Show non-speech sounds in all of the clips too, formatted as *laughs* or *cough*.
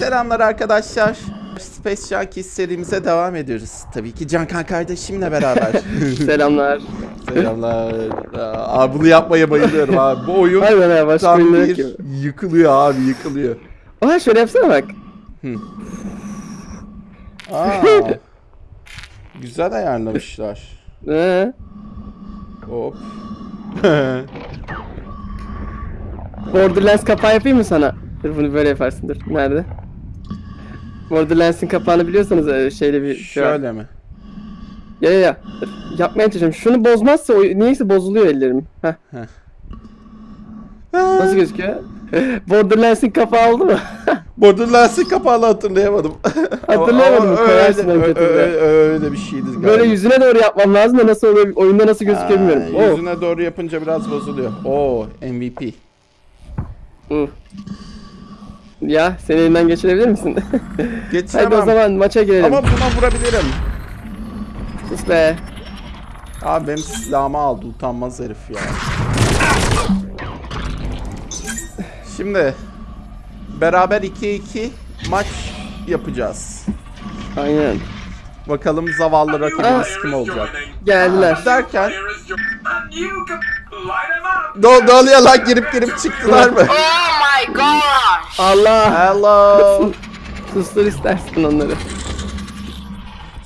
Selamlar arkadaşlar. Space Junkies serimize devam ediyoruz. Tabii ki Cankan kardeşimle beraber. *laughs* Selamlar. Selamlar. Aa, Abi bunu yapmaya bayılıyorum abi. Bu oyun Harbiden ha başka tam bir yok ki. yıkılıyor abi yıkılıyor. Oha şöyle yapsana bak. Aa, *laughs* güzel ayarlamışlar. Ee, Hop. Borderlands kapağı yapayım mı sana? Dur bunu böyle yaparsın dur. Nerede? Borderlands'in kapağını biliyorsanız e, şeyle bir şey. Şöyle mi? Ya ya ya. Yapmaya çalışıyorum. Şunu bozmazsa o, niyeyse bozuluyor ellerim. Heh. Nasıl gözüküyor? *laughs* Borderlands'in kapağı oldu mu? *laughs* Borderlands'in kapağını hatırlayamadım. *laughs* Hatırlayamadım, Ama koyarsın öyle, öyle, öyle, öyle bir şeydi galiba. Böyle yüzüne doğru yapmam lazım da nasıl oluyor, oyunda nasıl gözüküyor bilmiyorum. Aa, Oo. Yüzüne doğru yapınca biraz bozuluyor. Oo MVP. Hı. Ya seni elinden geçirebilir misin? Geçemem. *laughs* Hadi o zaman maça girelim. Ama buna vurabilirim. Sus be. Abi benim silahımı aldı utanmaz herif ya. Şimdi beraber 2-2 maç yapacağız. Aynen. Bakalım zavallı rakibimiz kim olacak. Geldiler. Derken ne oluyor lan girip girip çıktılar mı? My gosh! Allah. Hello. *laughs* Sustur istersin onları.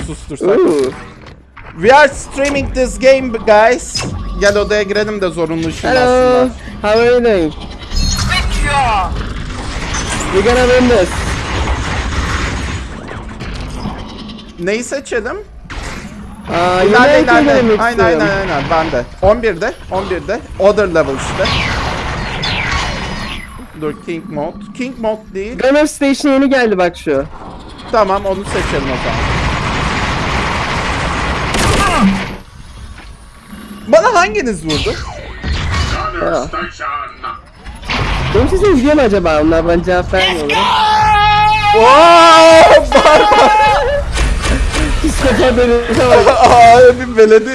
Sustursak. Oo. We are streaming this game guys. Gel odaya girelim de zorunlu şimdi Hello. aslında. How are you doing? Picture! We gonna win this. Neyi seçelim? Aa, ileride. demek Aynen aynen aynen ben de. 11'de 11'de. Other level işte. Dur King Mode. King Mode değil. Gunner Station yeni geldi bak şu. Tamam onu seçelim o zaman. Bana hanginiz vurdu? Ha. Benim sesim gidiyor mu acaba? Onlar bana cevap vermiyorlar. Oo, barbar. *laughs* Psikopat herife bak. Aa, bir beledi.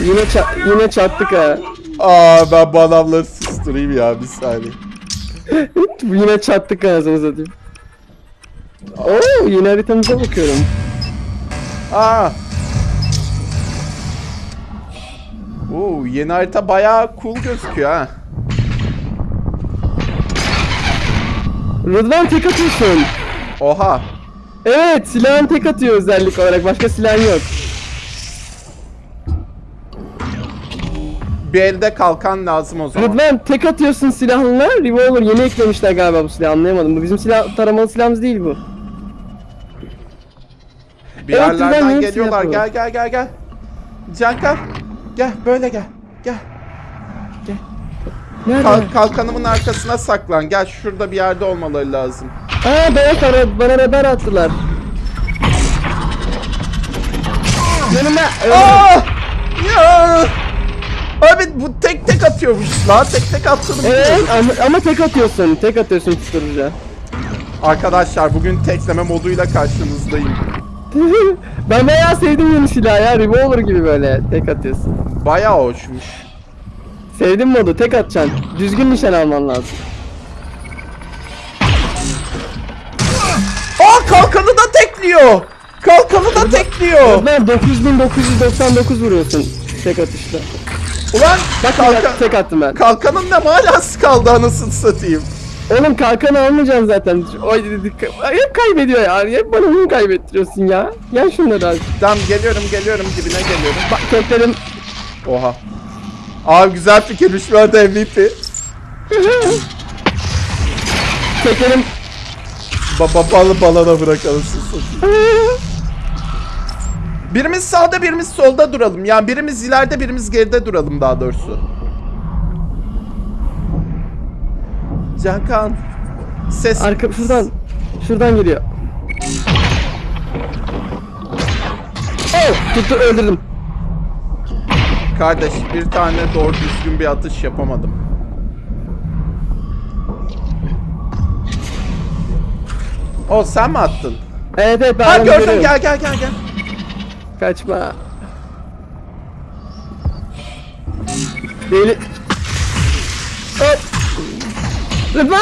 Yine, ça- yine çattık ha. Aa, ben bu adamları susturayım ya bir saniye. *laughs* yine çattık anasını satayım. Oo yine haritamıza bakıyorum. Aa. Oo, yeni harita bayağı cool gözüküyor ha. Rıdvan tek atıyorsun. Oha. Evet silahın tek atıyor özellik olarak. Başka silah yok. Bir elde kalkan lazım o zaman. Rıdvan tek atıyorsun silahınla. Revolver yeni eklemişler galiba bu silahı anlayamadım. Bu bizim silah taramalı silahımız değil bu. Bir Evet, yerlerden yeni geliyorlar. silah Gel gel gel gel. Cankan. Gel böyle gel. Gel. Nerede? Kal- kalkanımın arkasına saklan. Gel şurada bir yerde olmaları lazım. Aa bana, bana, bana radar attılar. Yanıma. Aa! Ya! Abi bu tek tek atıyormuş la. Tek tek attığını Evet biliyorum. ama, ama tek atıyorsun. Tek atıyorsun tuturuca. Arkadaşlar bugün tekleme moduyla karşınızdayım. *laughs* ben bayağı sevdim yeni silahı ya. Revolver gibi böyle tek atıyorsun. Bayağı hoşmuş. Sevdim modu tek atacaksın. Düzgün nişan alman lazım. Aa kalkanı da tekliyor. Kalkanı da tekliyor. Ben 9999 vuruyorsun tek atışta. Ulan Bak kalkan, tek attım ben. kalkanın ne manası kaldı anasını satayım. Oğlum kalkanı almayacaksın zaten. Oy dedik. Hep kaybediyor ya. Hep bana oyun kaybettiriyorsun ya. Gel şunları al. Tamam geliyorum geliyorum dibine geliyorum. Bak teklerim. Oha. Abi güzel bu arada MVP. Teklerim. Baba balı balana bırakalım. *laughs* Birimiz sağda birimiz solda duralım. Yani birimiz ileride birimiz geride duralım daha doğrusu. Cankan. Ses. Arka şuradan. Şuradan geliyor. Oh, tuttu öldürdüm. Kardeş bir tane doğru düzgün bir atış yapamadım. O sen mi attın? Evet evet ben Ha gördüm görüyorum. gel gel gel gel. Kaçma. Deli. Hop. Rıdvan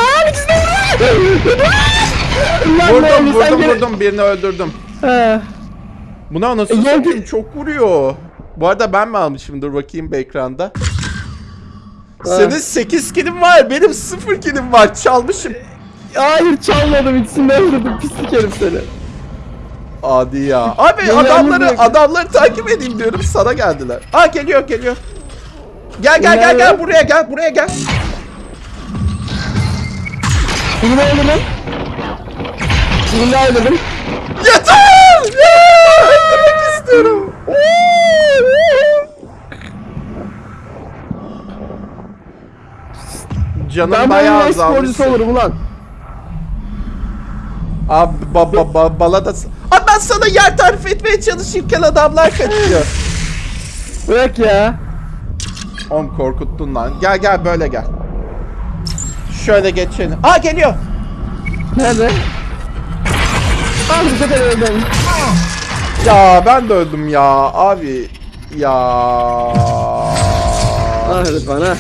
ne Vurdum vurdum vurdum birini öldürdüm. Ha. Buna nasıl satayım çok vuruyor. Bu arada ben mi almışım dur bakayım bir ekranda. Senin 8 kilim var benim 0 kilim var çalmışım. Hayır çalmadım ikisinden vurdum pislik herif seni. Adi ya. *laughs* Abi Beni adamları adamları takip edeyim diyorum sana geldiler. Aa geliyor geliyor. Gel gel gel gel buraya gel buraya gel. Birini öldürdüm. Birini daha öldürdüm. Yeter! Öldürmek istiyorum. Canım Ben bayağı bayağı sporcusu azalmış. olurum ulan. Abi ba, ba, ba, bala da... Abi ben sana yer tarif etmeye çalışırken adamlar kaçıyor. *laughs* Bırak ya. Oğlum korkuttun lan. Gel gel böyle gel. Şöyle geçelim. Aa geliyor. Nerede? Abi bu sefer öldüm. Ya ben de öldüm ya abi. Ya. Ah Rıdvan ha.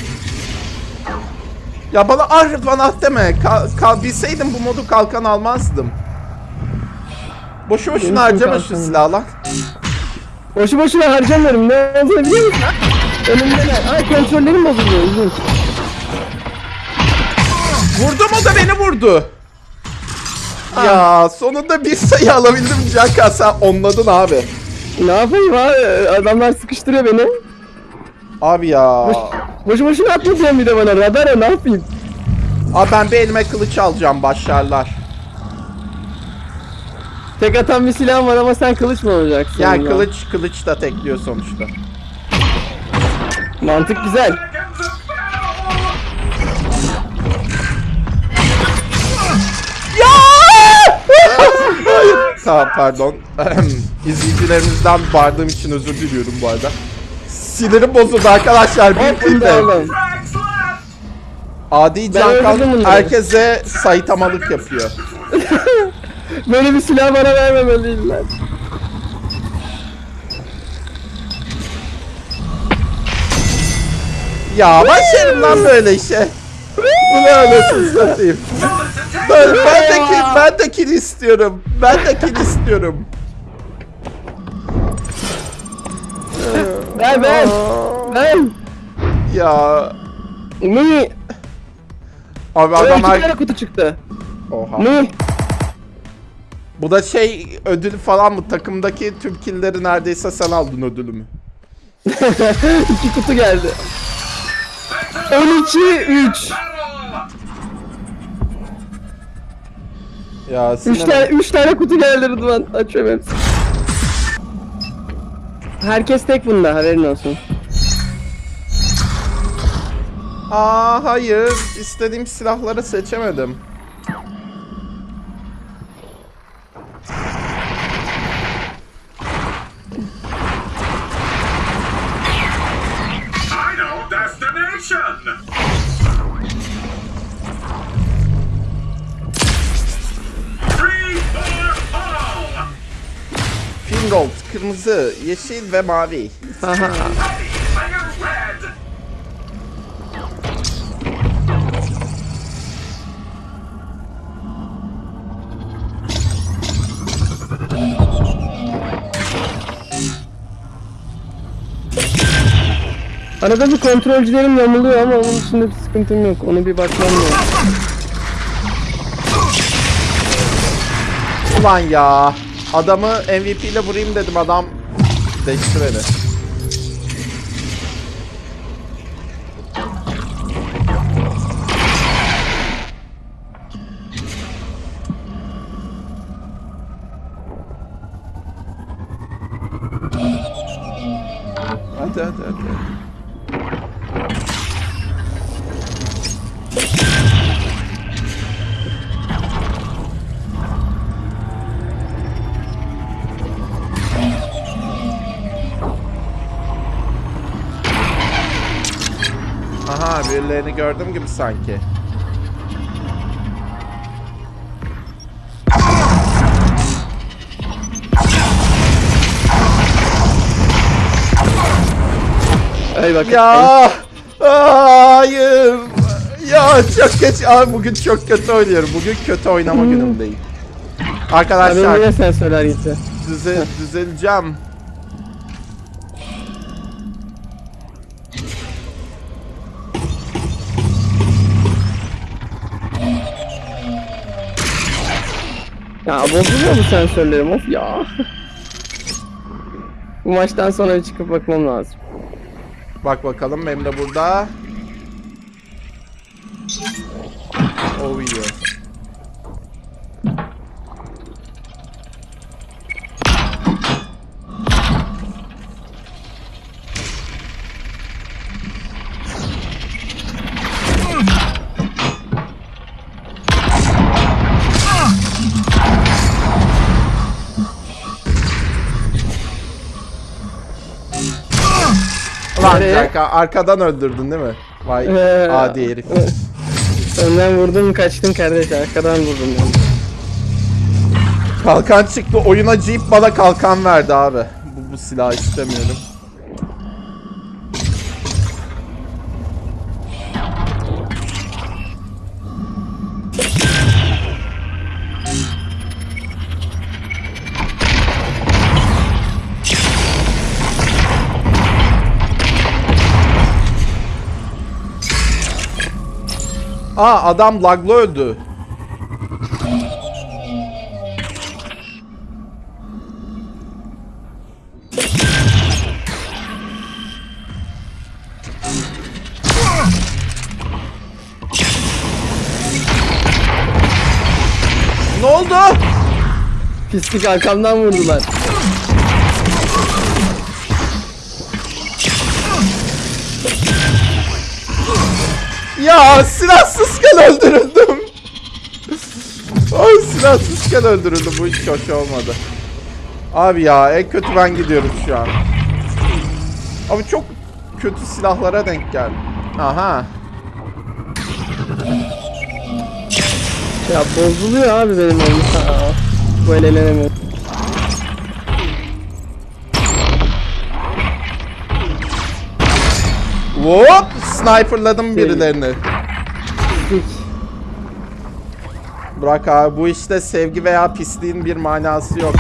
Ya bana ah Rıdvan ah deme. Kal, kal, bilseydim bu modu kalkan almazdım. Boşu boşuna harcama şu silahı lan. Boşu boşuna harcamıyorum. Ne olduğunu biliyor musun? Önümde ne? Ay kontrollerim bozuluyor. İlginç. Vurdum o da beni vurdu. Ya sonunda bir sayı alabildim Caka sen onladın abi. Ne yapayım abi? Adamlar sıkıştırıyor beni. Abi ya. Boşu boşuna atma diyorsun bir de bana. Radara ne yapayım? Abi ben bir elime kılıç alacağım başlarlar. Tek atan bir silahım var ama sen kılıç mı olacaksın? Yani ya? kılıç kılıç da tekliyor sonuçta. Mantık güzel. Ya! *laughs* Tamam pardon. *clears throat* İzleyicilerimizden bağırdığım için özür diliyorum bu arada. Sinirim bozuldu arkadaşlar. Da de. Adi Ben can öldürdüm kalk bunları. herkese saytamalık yapıyor. *laughs* Böyle bir silah bana vermemeliydiler. Ya başlarım lan böyle işe. Bu ne anasını satayım. Ben, ben de kill, ben de kill istiyorum. Ben de kill istiyorum. Ver ver. Ver. Ya Ne? abi Adam her... kutu çıktı. Oha. Ne? Bu da şey ödül falan mı? Takımdaki tüm killleri neredeyse sen aldın ödülümü. *laughs* İki kutu geldi. 12 3. Ya 3 sinir- tane 3 tane kutu geldi Rıdvan. Açıyorum hepsini. Herkes tek bunda haberin olsun. Aa hayır. istediğim silahları seçemedim. Kırmızı, yeşil ve mavi. Arada bir kontrolcülerim yamuluyor ama onun dışında bir sıkıntım yok. Onu bir bakmam lazım. Ulan ya. Adamı MVP ile vurayım dedim adam değişti beni. Birilerini gördüm gibi sanki. Bak. Ya hayır. Ya çok geç. Abi bugün çok kötü oynuyorum. Bugün kötü oynama günümdeyim. Ya benim Arkadaşlar yine sensörler gitti. düze, düzeleceğim. Ya bozuluyor bu sensörlerim of ya. bu maçtan sonra bir çıkıp bakmam lazım. Bak bakalım benim de burada. Oh Nereye? Jack, arkadan öldürdün değil mi? Vay Ee, adi herif. Önden vurdum kaçtım kardeş arkadan vurdum ben. Kalkan çıktı oyuna Jeep bana kalkan verdi abi. Bu, bu silahı istemiyorum. Aa adam laglı öldü. Ne oldu? Pislik arkamdan vurdular. Ya silahsızken öldürüldüm. Ay silahsızken öldürüldüm. Bu hiç hoş olmadı. Abi ya en kötü ben gidiyorum şu an. Abi çok kötü silahlara denk geldim. Aha. Ya bozuluyor abi benim oyun. Bu el. Hop! Sniperladım birilerini. Pislik. Bırak abi bu işte sevgi veya pisliğin bir manası yok.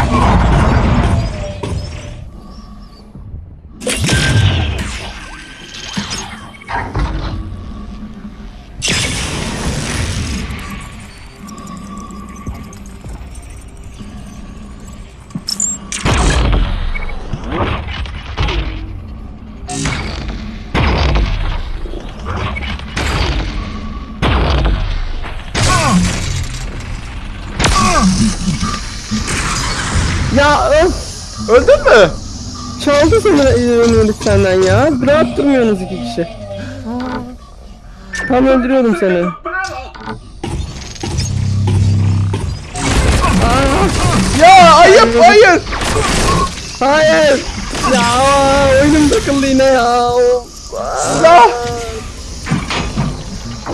Seni ömürlük senden ya. Rahat durmuyorsunuz iki kişi. Tam öldürüyordum seni. Battle! Ya ayıp hayır. Hayır! Ya oyunum takıldı yine ya. Of. Silah.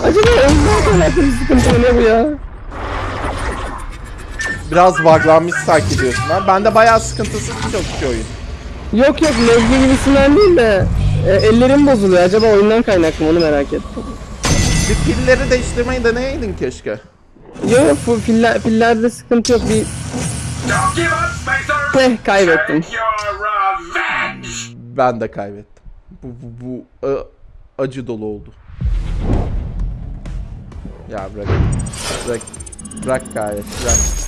Acaba ondan kaynaklı bir sıkıntı ne bu ya? Biraz buglanmış sanki diyorsun ha. Bende bayağı sıkıntısız çok oyun. Yok yok lezgi gibisinden değil de e, ellerim bozuluyor. Acaba oyundan kaynaklı mı onu merak ettim. Bir pilleri değiştirmeyi deneyeydin keşke. Yok yok bu piller, pillerde sıkıntı yok. Bir Don't give up, Spacer! eh kaybettim. Ben de kaybettim. Bu bu, bu ı, acı dolu oldu. Ya bırak. Bırak. Bırak gayet. Bırak.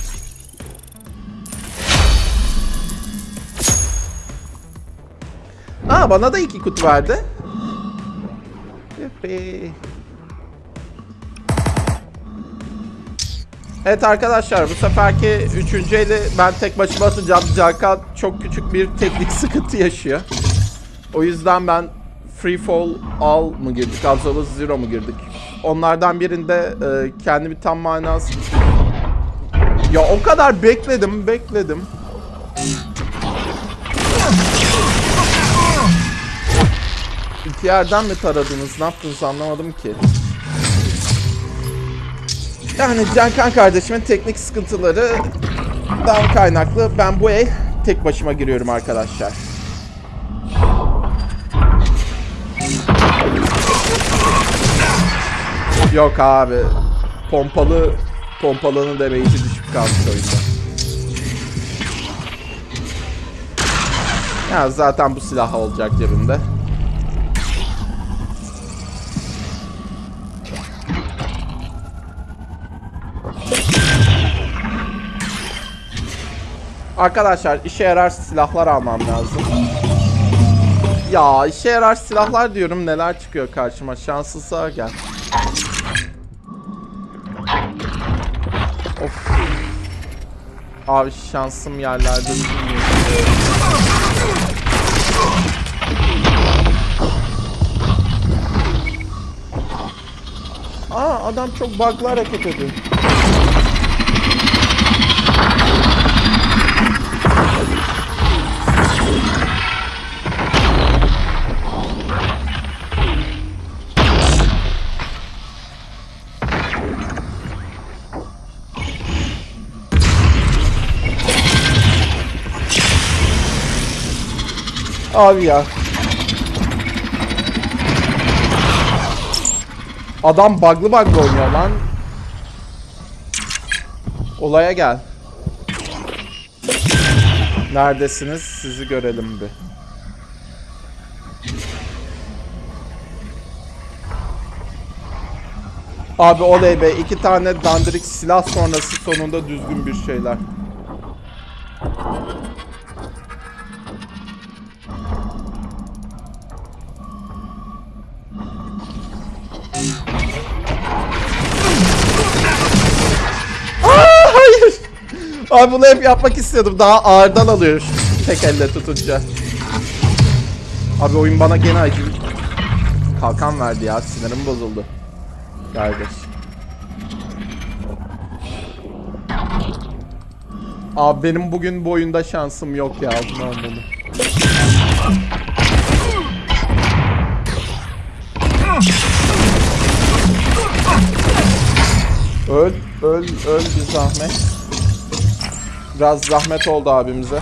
Aa bana da iki kutu verdi. Evet arkadaşlar bu seferki üçüncü eli ben tek başıma atacağım. Cakan çok küçük bir teknik *laughs* sıkıntı yaşıyor. O yüzden ben Free Fall All mı girdik, Absolute Zero mu girdik? Onlardan birinde e, kendimi tam manası... Ya o kadar bekledim, bekledim. İki yerden mi taradınız, ne yaptınız anlamadım ki. Yani Cankan kardeşimin teknik sıkıntılarından kaynaklı ben bu el tek başıma giriyorum arkadaşlar. Yok abi. Pompalı pompalının damage'i düşük kalmış o yüzden. Ya zaten bu silah olacak cebimde. Arkadaşlar işe yarar silahlar almam lazım. Ya işe yarar silahlar diyorum neler çıkıyor karşıma şanssızlığa gel. Of. Abi şansım yerlerde üzülmüyor. Aa adam çok bug'lı hareket ediyor. Abi ya. Adam bug'lı bug'lı oynuyor lan. Olaya gel. Neredesiniz? Sizi görelim bir. Abi oley be iki tane dandirik silah sonrası sonunda düzgün bir şeyler. Abi bunu hep yapmak istiyordum. Daha ağırdan alıyor şu tek elle tutunca. Abi oyun bana gene acı. Kalkan verdi ya. Sinirim bozuldu. Kardeş. Abi benim bugün bu oyunda şansım yok ya. Bunu. Öl, öl, öl bir zahmet. Biraz zahmet oldu abimize.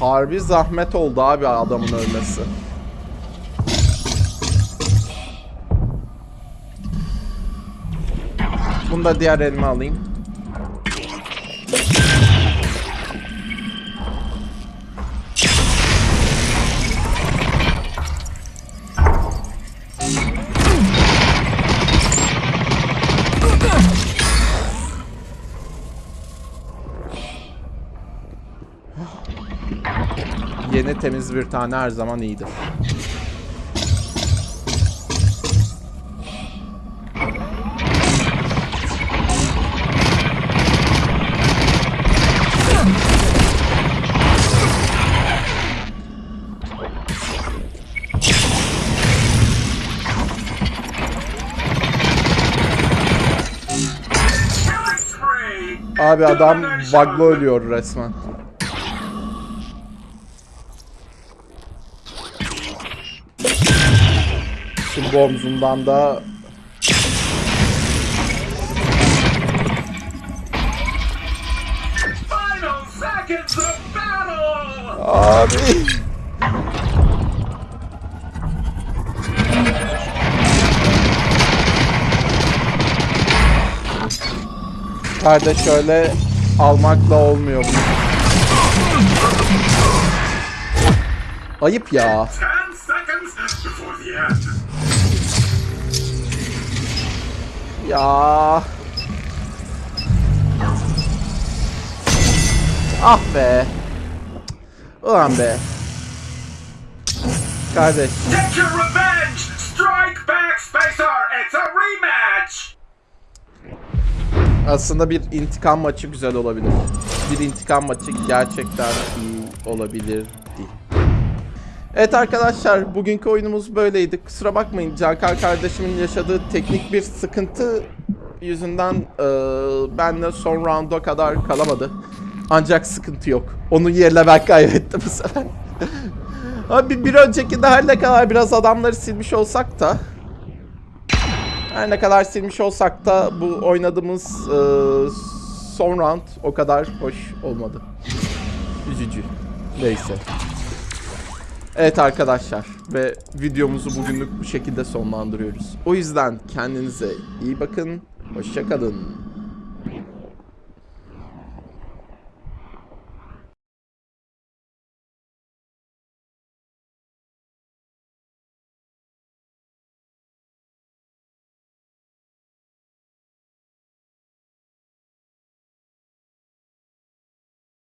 Harbi zahmet oldu abi adamın ölmesi. Bunu da diğer elime alayım. Yeni temiz bir tane her zaman iyidir. Abi adam bug'lı ölüyor resmen. Bu omzundan da. Abi. Kardeş şöyle almakla olmuyor bu. Ayıp ya. Ya. Ah be. Ulan be. Kardeş. Get your revenge. Strike back, Spacer. It's a rematch. Aslında bir intikam maçı güzel olabilir. Bir intikam maçı gerçekten iyi olabilirdi. Evet arkadaşlar bugünkü oyunumuz böyleydi. Kusura bakmayın Cankar kardeşimin yaşadığı teknik bir sıkıntı yüzünden eee benle son rounda kadar kalamadı. Ancak sıkıntı yok. Onun yerine ben kaybettim bu sefer. *laughs* Abi bir önceki de her ne kadar biraz adamları silmiş olsak da her ne kadar silmiş olsak da bu oynadığımız e, son round o kadar hoş olmadı. Üzücü. Neyse. Evet arkadaşlar ve videomuzu bugünlük bu şekilde sonlandırıyoruz. O yüzden kendinize iyi bakın. Hoşça kalın.